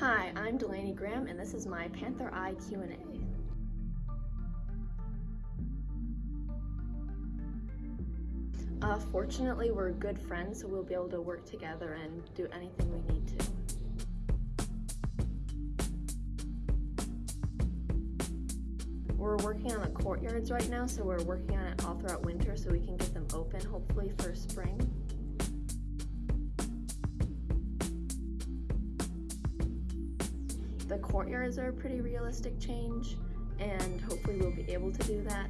Hi, I'm Delaney Graham and this is my Panther Eye Q&A. Uh, fortunately, we're good friends, so we'll be able to work together and do anything we need to. We're working on the courtyards right now, so we're working on it all throughout winter so we can get them open hopefully for spring. The courtyards are a pretty realistic change and hopefully we'll be able to do that